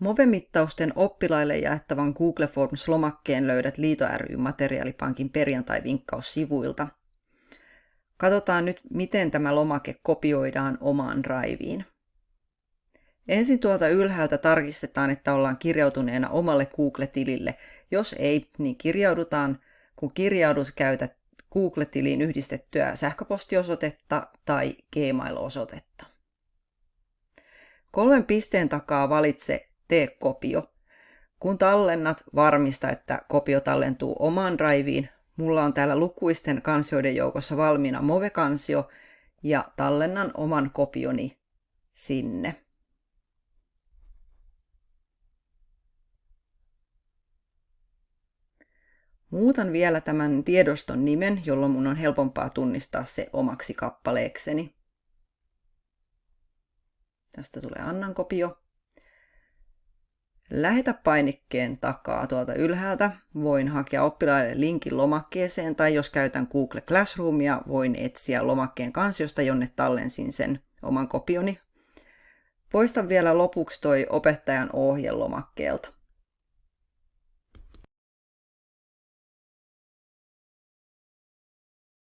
Move-mittausten oppilaille jaettavan Google Forms-lomakkeen löydät Liito ry Materiaalipankin perjantai-vinkkaussivuilta. Katsotaan nyt, miten tämä lomake kopioidaan omaan Driveen. Ensin tuolta ylhäältä tarkistetaan, että ollaan kirjautuneena omalle Google-tilille. Jos ei, niin kirjaudutaan. Kun kirjaudut, käytät Google-tiliin yhdistettyä sähköpostiosoitetta tai Gmail-osoitetta. Kolmen pisteen takaa valitse Tee kopio. Kun tallennat, varmista, että kopio tallentuu omaan driveen. Mulla on täällä lukuisten kansioiden joukossa valmiina Move-kansio ja tallennan oman kopioni sinne. Muutan vielä tämän tiedoston nimen, jolloin mun on helpompaa tunnistaa se omaksi kappaleekseni. Tästä tulee Annan kopio. Lähetä painikkeen takaa tuolta ylhäältä. Voin hakea oppilaille linkin lomakkeeseen tai jos käytän Google Classroomia, voin etsiä lomakkeen kansiosta, jonne tallensin sen oman kopioni. Poista vielä lopuksi toi opettajan ohjelomakkeelta.